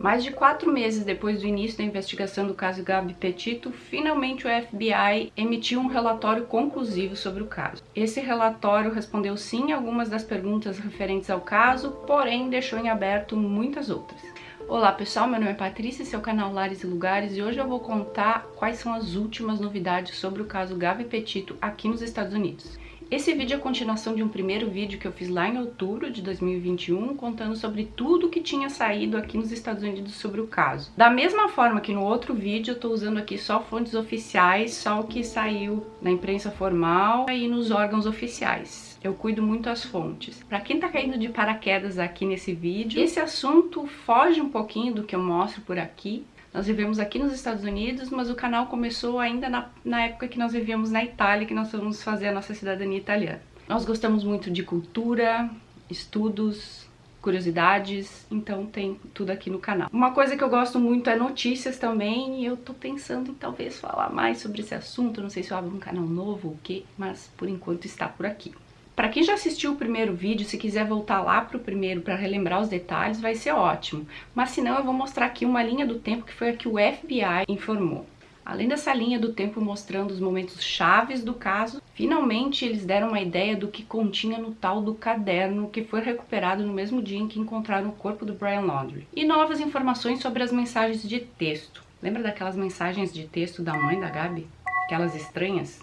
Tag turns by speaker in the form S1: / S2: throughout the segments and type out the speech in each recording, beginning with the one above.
S1: Mais de quatro meses depois do início da investigação do caso Gabi Petito, finalmente o FBI emitiu um relatório conclusivo sobre o caso. Esse relatório respondeu sim a algumas das perguntas referentes ao caso, porém deixou em aberto muitas outras. Olá pessoal, meu nome é Patrícia, esse é canal Lares e Lugares e hoje eu vou contar quais são as últimas novidades sobre o caso Gabi Petito aqui nos Estados Unidos. Esse vídeo é a continuação de um primeiro vídeo que eu fiz lá em outubro de 2021, contando sobre tudo que tinha saído aqui nos Estados Unidos sobre o caso. Da mesma forma que no outro vídeo, eu tô usando aqui só fontes oficiais, só o que saiu na imprensa formal e nos órgãos oficiais. Eu cuido muito as fontes. Para quem tá caindo de paraquedas aqui nesse vídeo, esse assunto foge um pouquinho do que eu mostro por aqui, nós vivemos aqui nos Estados Unidos, mas o canal começou ainda na, na época que nós vivíamos na Itália, que nós fomos fazer a nossa cidadania italiana. Nós gostamos muito de cultura, estudos, curiosidades, então tem tudo aqui no canal. Uma coisa que eu gosto muito é notícias também, e eu tô pensando em talvez falar mais sobre esse assunto, não sei se eu abro um canal novo ou o que, mas por enquanto está por aqui. Para quem já assistiu o primeiro vídeo, se quiser voltar lá para o primeiro para relembrar os detalhes, vai ser ótimo. Mas se não, eu vou mostrar aqui uma linha do tempo que foi a que o FBI informou. Além dessa linha do tempo mostrando os momentos chaves do caso, finalmente eles deram uma ideia do que continha no tal do caderno que foi recuperado no mesmo dia em que encontraram o corpo do Brian Laundrie. E novas informações sobre as mensagens de texto. Lembra daquelas mensagens de texto da mãe da Gabi? Aquelas estranhas?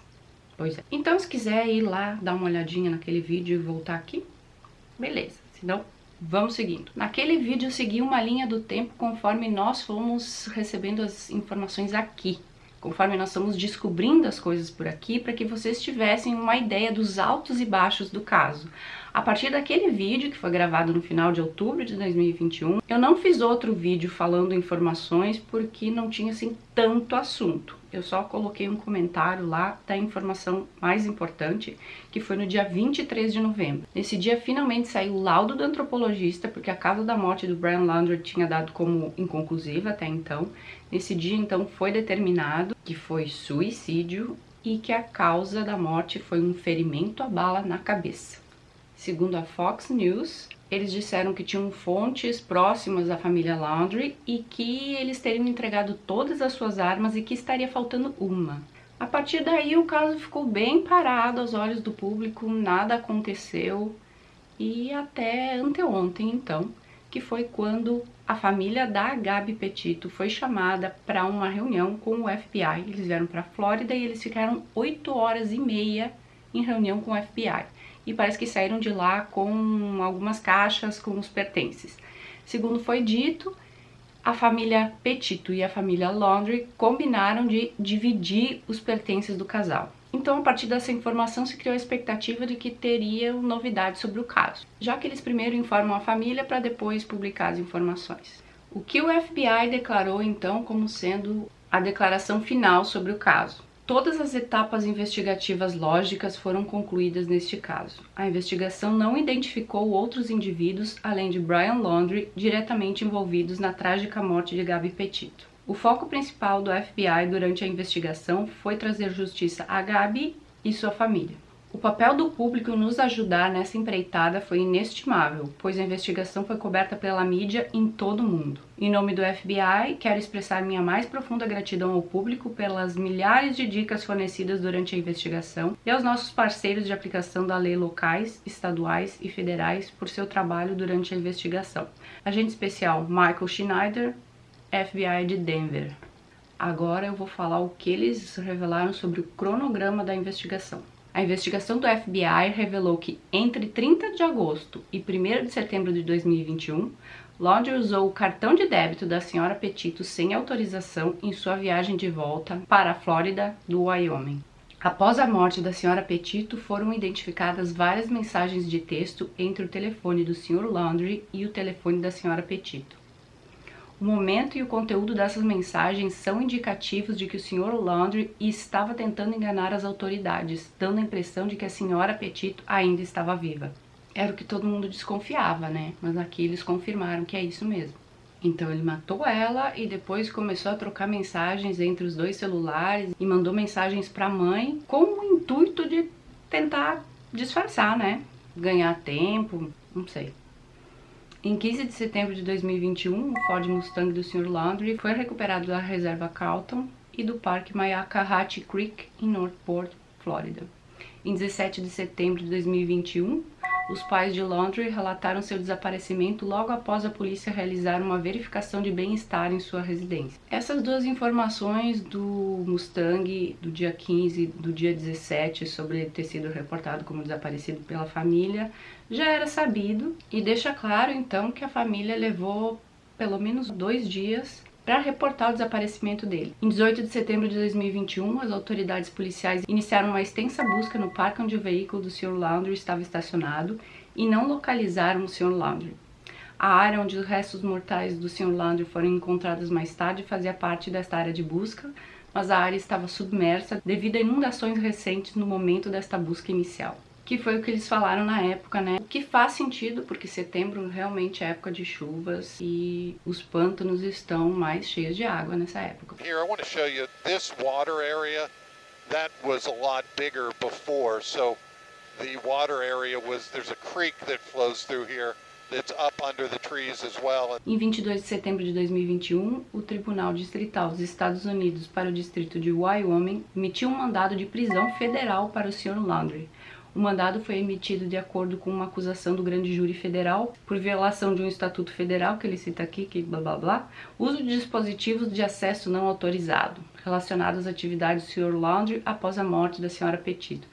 S1: Pois é. Então, se quiser ir lá, dar uma olhadinha naquele vídeo e voltar aqui, beleza. Senão, vamos seguindo. Naquele vídeo eu segui uma linha do tempo conforme nós fomos recebendo as informações aqui. Conforme nós fomos descobrindo as coisas por aqui, para que vocês tivessem uma ideia dos altos e baixos do caso. A partir daquele vídeo, que foi gravado no final de outubro de 2021, eu não fiz outro vídeo falando informações porque não tinha assim tanto assunto. Eu só coloquei um comentário lá da informação mais importante, que foi no dia 23 de novembro. Nesse dia finalmente saiu o laudo do antropologista, porque a causa da morte do Brian Laundrie tinha dado como inconclusiva até então. Nesse dia então foi determinado que foi suicídio e que a causa da morte foi um ferimento a bala na cabeça. Segundo a Fox News, eles disseram que tinham fontes próximas à família Laundrie e que eles teriam entregado todas as suas armas e que estaria faltando uma. A partir daí o caso ficou bem parado aos olhos do público, nada aconteceu e até anteontem então, que foi quando a família da Gabi Petito foi chamada para uma reunião com o FBI. Eles vieram para a Flórida e eles ficaram 8 horas e meia em reunião com o FBI e parece que saíram de lá com algumas caixas com os pertences. Segundo foi dito, a família Petito e a família Laundry combinaram de dividir os pertences do casal. Então, a partir dessa informação, se criou a expectativa de que teriam novidades sobre o caso, já que eles primeiro informam a família para depois publicar as informações. O que o FBI declarou então como sendo a declaração final sobre o caso. Todas as etapas investigativas lógicas foram concluídas neste caso. A investigação não identificou outros indivíduos, além de Brian Laundrie, diretamente envolvidos na trágica morte de Gabi Petito. O foco principal do FBI durante a investigação foi trazer justiça a Gabi e sua família. O papel do público nos ajudar nessa empreitada foi inestimável, pois a investigação foi coberta pela mídia em todo o mundo. Em nome do FBI, quero expressar minha mais profunda gratidão ao público pelas milhares de dicas fornecidas durante a investigação e aos nossos parceiros de aplicação da lei locais, estaduais e federais por seu trabalho durante a investigação. Agente especial Michael Schneider, FBI de Denver. Agora eu vou falar o que eles revelaram sobre o cronograma da investigação. A investigação do FBI revelou que entre 30 de agosto e 1 de setembro de 2021, Laundrie usou o cartão de débito da senhora Petito sem autorização em sua viagem de volta para a Flórida do Wyoming. Após a morte da senhora Petito, foram identificadas várias mensagens de texto entre o telefone do Sr. Laundrie e o telefone da senhora Petito. O momento e o conteúdo dessas mensagens são indicativos de que o Sr. Laundrie estava tentando enganar as autoridades, dando a impressão de que a senhora Petito ainda estava viva. Era o que todo mundo desconfiava, né? Mas aqui eles confirmaram que é isso mesmo. Então ele matou ela e depois começou a trocar mensagens entre os dois celulares e mandou mensagens para a mãe com o intuito de tentar disfarçar, né? Ganhar tempo, não sei. Em 15 de setembro de 2021, o Ford Mustang do Sr. Laundrie foi recuperado da reserva Calton e do Parque Mayakahatchee Creek, em Northport, Flórida. Em 17 de setembro de 2021, os pais de Laundrie relataram seu desaparecimento logo após a polícia realizar uma verificação de bem-estar em sua residência. Essas duas informações do Mustang do dia 15 do dia 17 sobre ter sido reportado como desaparecido pela família já era sabido e deixa claro então que a família levou pelo menos dois dias para reportar o desaparecimento dele. Em 18 de setembro de 2021, as autoridades policiais iniciaram uma extensa busca no parque onde o veículo do Sr. Laundrie estava estacionado e não localizaram o Sr. Laundrie. A área onde os restos mortais do Sr. Laundrie foram encontrados mais tarde fazia parte desta área de busca, mas a área estava submersa devido a inundações recentes no momento desta busca inicial que foi o que eles falaram na época, né? O que faz sentido, porque setembro realmente é época de chuvas e os pântanos estão mais cheios de água nessa época. Here I want to show you this water area that was a lot bigger before. So the water area was there's a creek that flows through here. Well. Em 22 de setembro de 2021, o Tribunal Distrital dos Estados Unidos para o Distrito de Wyoming emitiu um mandado de prisão federal para o Sr. Landry, o mandado foi emitido de acordo com uma acusação do grande júri federal por violação de um estatuto federal, que ele cita aqui, que blá blá blá, uso de dispositivos de acesso não autorizado, relacionados às atividades do Sr. Laundry após a morte da Sra. Petito.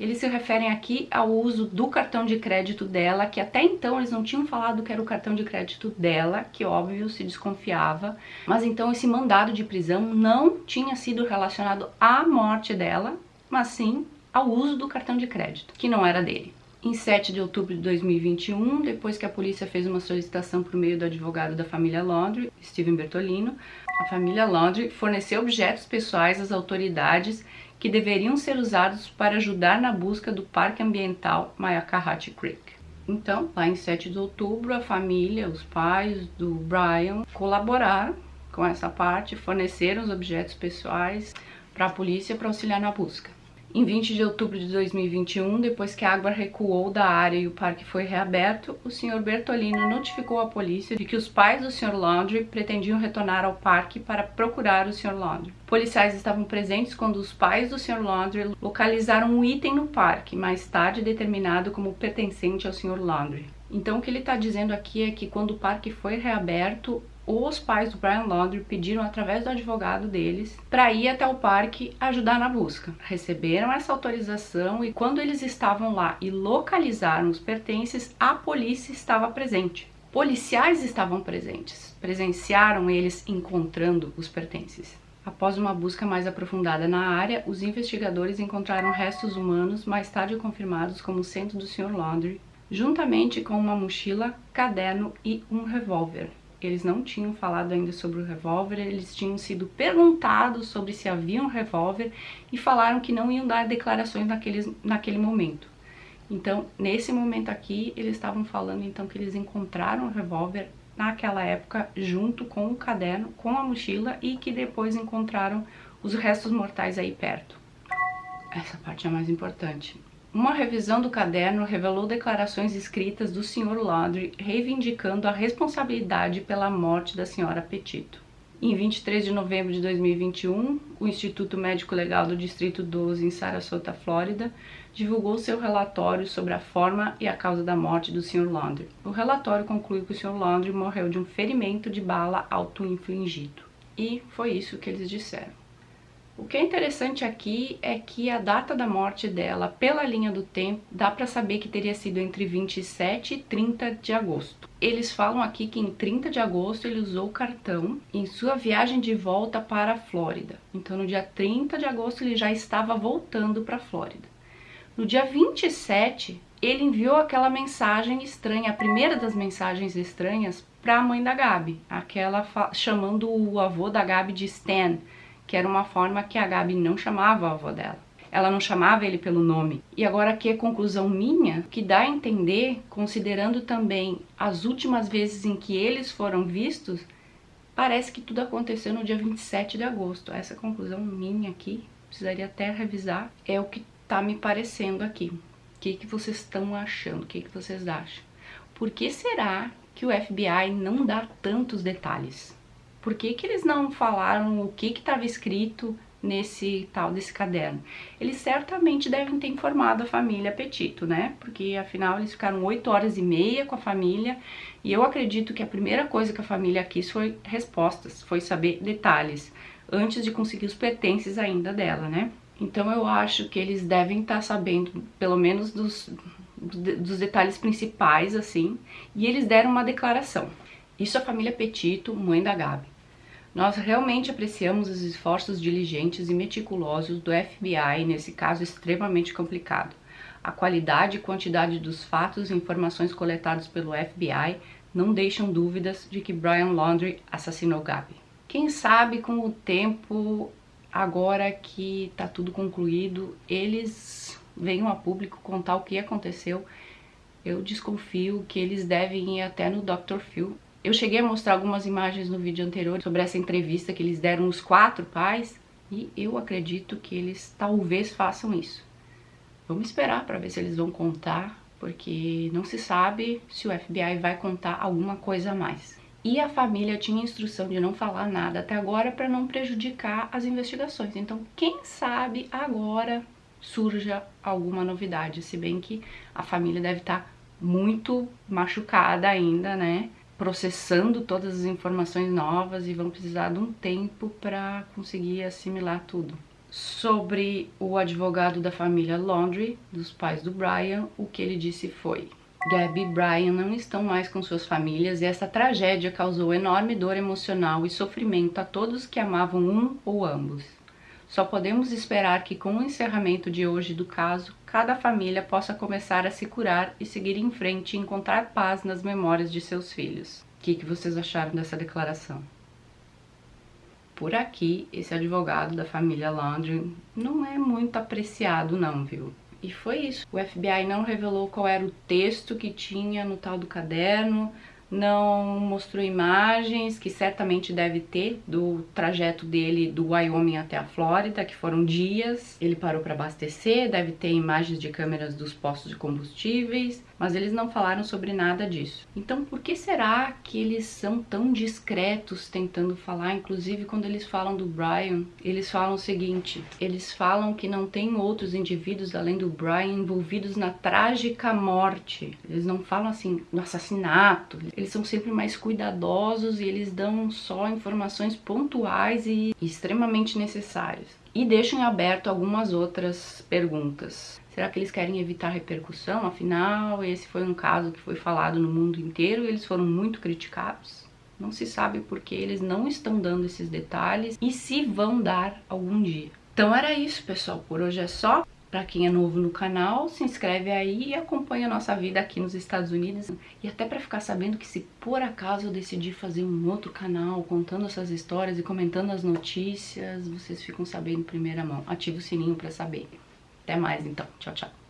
S1: Eles se referem aqui ao uso do cartão de crédito dela, que até então eles não tinham falado que era o cartão de crédito dela, que óbvio se desconfiava, mas então esse mandado de prisão não tinha sido relacionado à morte dela, mas sim ao uso do cartão de crédito, que não era dele. Em 7 de outubro de 2021, depois que a polícia fez uma solicitação por meio do advogado da família Laundrie, Steven Bertolino, a família Laundrie forneceu objetos pessoais às autoridades que deveriam ser usados para ajudar na busca do Parque Ambiental Mayakahatchee Creek. Então, lá em 7 de outubro, a família, os pais do Brian colaboraram com essa parte, forneceram os objetos pessoais para a polícia para auxiliar na busca. Em 20 de outubro de 2021, depois que a água recuou da área e o parque foi reaberto, o Sr. Bertolino notificou a polícia de que os pais do Sr. Laundrie pretendiam retornar ao parque para procurar o Sr. Laundrie. Policiais estavam presentes quando os pais do Sr. Laundrie localizaram um item no parque, mais tarde determinado como pertencente ao Sr. Laundrie. Então o que ele está dizendo aqui é que quando o parque foi reaberto, os pais do Brian Laundrie pediram através do advogado deles para ir até o parque ajudar na busca. Receberam essa autorização e quando eles estavam lá e localizaram os pertences, a polícia estava presente. Policiais estavam presentes, presenciaram eles encontrando os pertences. Após uma busca mais aprofundada na área, os investigadores encontraram restos humanos mais tarde confirmados como sendo do Sr. Laundrie, juntamente com uma mochila, caderno e um revólver eles não tinham falado ainda sobre o revólver, eles tinham sido perguntados sobre se havia um revólver e falaram que não iam dar declarações naqueles, naquele momento. Então, nesse momento aqui, eles estavam falando então que eles encontraram o revólver naquela época junto com o caderno, com a mochila e que depois encontraram os restos mortais aí perto. Essa parte é mais importante. Uma revisão do caderno revelou declarações escritas do Sr. Laundrie reivindicando a responsabilidade pela morte da Sra. Petito. Em 23 de novembro de 2021, o Instituto Médico Legal do Distrito 12, em Sarasota, Flórida, divulgou seu relatório sobre a forma e a causa da morte do Sr. Laundrie. O relatório conclui que o Sr. Laundrie morreu de um ferimento de bala auto-infligido. E foi isso que eles disseram. O que é interessante aqui é que a data da morte dela, pela linha do tempo, dá para saber que teria sido entre 27 e 30 de agosto. Eles falam aqui que em 30 de agosto ele usou o cartão em sua viagem de volta para a Flórida. Então no dia 30 de agosto ele já estava voltando para a Flórida. No dia 27, ele enviou aquela mensagem estranha, a primeira das mensagens estranhas, para a mãe da Gabi, aquela chamando o avô da Gabi de Stan, que era uma forma que a Gabi não chamava a avó dela. Ela não chamava ele pelo nome. E agora aqui é conclusão minha, que dá a entender, considerando também as últimas vezes em que eles foram vistos, parece que tudo aconteceu no dia 27 de agosto. Essa conclusão minha aqui, precisaria até revisar, é o que tá me parecendo aqui. O que, que vocês estão achando? O que, que vocês acham? Por que será que o FBI não dá tantos detalhes? Por que, que eles não falaram o que estava escrito nesse tal desse caderno? Eles certamente devem ter informado a família Petito, né? Porque afinal eles ficaram oito horas e meia com a família e eu acredito que a primeira coisa que a família quis foi respostas, foi saber detalhes, antes de conseguir os pertences ainda dela, né? Então eu acho que eles devem estar tá sabendo, pelo menos dos, dos detalhes principais, assim, e eles deram uma declaração. Isso a família Petito, mãe da Gabi. Nós realmente apreciamos os esforços diligentes e meticulosos do FBI nesse caso extremamente complicado. A qualidade e quantidade dos fatos e informações coletados pelo FBI não deixam dúvidas de que Brian Laundrie assassinou Gabi. Quem sabe com o tempo, agora que tá tudo concluído, eles venham a público contar o que aconteceu. Eu desconfio que eles devem ir até no Dr. Phil eu cheguei a mostrar algumas imagens no vídeo anterior sobre essa entrevista que eles deram os quatro pais e eu acredito que eles talvez façam isso. Vamos esperar para ver se eles vão contar, porque não se sabe se o FBI vai contar alguma coisa a mais. E a família tinha instrução de não falar nada até agora para não prejudicar as investigações. Então, quem sabe agora surja alguma novidade, se bem que a família deve estar tá muito machucada ainda, né? Processando todas as informações novas e vão precisar de um tempo para conseguir assimilar tudo. Sobre o advogado da família Laundrie, dos pais do Brian, o que ele disse foi Gabby e Brian não estão mais com suas famílias e essa tragédia causou enorme dor emocional e sofrimento a todos que amavam um ou ambos. Só podemos esperar que com o encerramento de hoje do caso, cada família possa começar a se curar e seguir em frente e encontrar paz nas memórias de seus filhos. O que, que vocês acharam dessa declaração? Por aqui, esse advogado da família Landry não é muito apreciado não, viu? E foi isso. O FBI não revelou qual era o texto que tinha no tal do caderno, não mostrou imagens, que certamente deve ter, do trajeto dele do Wyoming até a Flórida, que foram dias. Ele parou para abastecer, deve ter imagens de câmeras dos postos de combustíveis, mas eles não falaram sobre nada disso. Então, por que será que eles são tão discretos tentando falar? Inclusive, quando eles falam do Brian, eles falam o seguinte: eles falam que não tem outros indivíduos além do Brian envolvidos na trágica morte. Eles não falam assim no assassinato. Eles são sempre mais cuidadosos e eles dão só informações pontuais e extremamente necessárias. E deixam aberto algumas outras perguntas. Será que eles querem evitar repercussão? Afinal, esse foi um caso que foi falado no mundo inteiro e eles foram muito criticados. Não se sabe porque eles não estão dando esses detalhes e se vão dar algum dia. Então era isso, pessoal. Por hoje é só. Para quem é novo no canal, se inscreve aí e acompanha a nossa vida aqui nos Estados Unidos. E até para ficar sabendo que se por acaso eu decidir fazer um outro canal contando essas histórias e comentando as notícias, vocês ficam sabendo em primeira mão. Ativa o sininho para saber. Até mais então. Tchau, tchau.